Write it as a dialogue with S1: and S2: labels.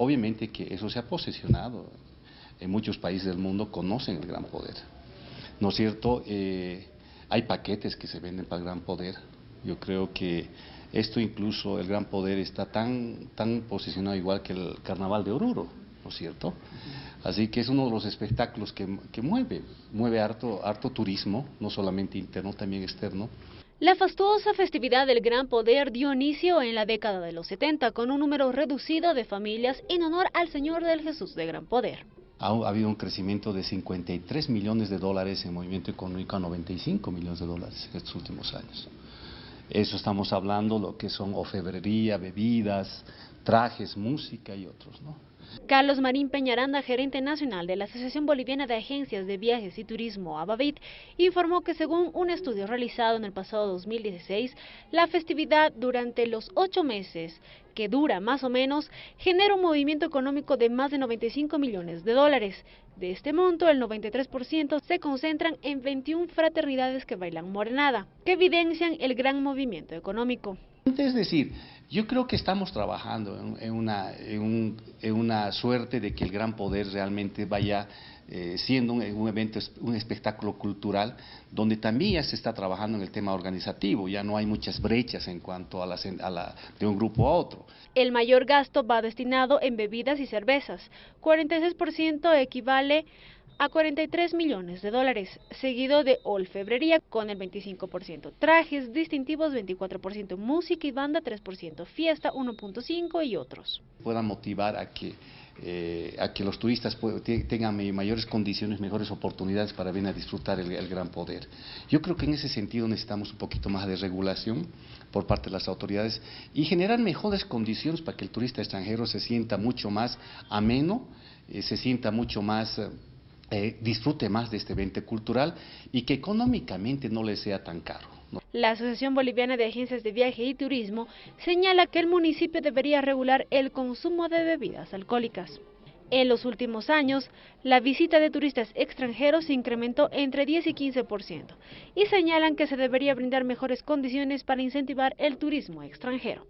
S1: obviamente que eso se ha posicionado. En muchos países del mundo conocen el gran poder. ¿No es cierto? Eh, hay paquetes que se venden para el gran poder. Yo creo que esto incluso, el gran poder está tan, tan posicionado igual que el carnaval de Oruro, ¿no es cierto? Así que es uno de los espectáculos que, que mueve, mueve harto, harto turismo, no solamente interno, también externo.
S2: La fastuosa festividad del Gran Poder dio inicio en la década de los 70 con un número reducido de familias en honor al Señor del Jesús de Gran Poder.
S1: Ha, habido un crecimiento de 53 millones de dólares en movimiento económico a 95 millones de dólares en estos últimos años. Eso estamos hablando, lo que son ofebrería, bebidas, trajes, música y otros, ¿no?
S2: Carlos Marín Peñaranda, gerente nacional de la Asociación Boliviana de Agencias de Viajes y Turismo, ABAVIT, informó que según un estudio realizado en el pasado 2016, la festividad durante los ocho meses que dura más o menos, genera un movimiento económico de más de 95 millones de dólares. De este monto, el 93% se concentran en 21 fraternidades que bailan morenada, que evidencian el gran movimiento económico.
S1: Es decir, yo creo que estamos trabajando en, una, en, una, suerte de que el gran poder realmente vaya eh, siendo un, evento, un espectáculo cultural, donde también ya se está trabajando en el tema organizativo, ya no hay muchas brechas en cuanto a la, a la, de un grupo a otro.
S2: El mayor gasto va destinado en bebidas y cervezas, 46% equivale a 43 millones de dólares, seguido de olfebrería con el 25%, trajes distintivos 24%, música y banda 3%, fiesta 1.5% y otros.
S1: Puedan motivar a que eh, a que los turistas tengan mayores condiciones, mejores oportunidades para venir a disfrutar el, gran poder. Yo creo que en ese sentido necesitamos un poquito más de regulación por parte de las autoridades y generar mejores condiciones para que el turista extranjero se sienta mucho más ameno, eh, se sienta mucho más... Eh, disfrute más de este evento cultural y que económicamente no le sea tan caro.
S2: La Asociación Boliviana de Agencias de Viaje y Turismo señala que el municipio debería regular el consumo de bebidas alcohólicas. En los últimos años, la visita de turistas extranjeros se incrementó entre 10 y 15% y señalan que se debería brindar mejores condiciones para incentivar el turismo extranjero.